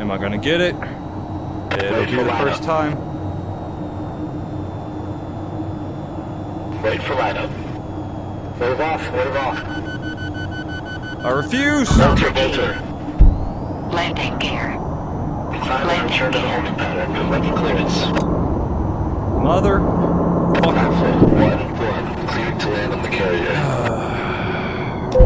Am I gonna get it? It'll be the first time. Wait for lineup. Move off, move off. I refuse! Bolter, Bolter. Landing gear. Landing gear. return to holding pattern. Clearance. Mother. Fuck. 1-1. Clear to land on the carrier.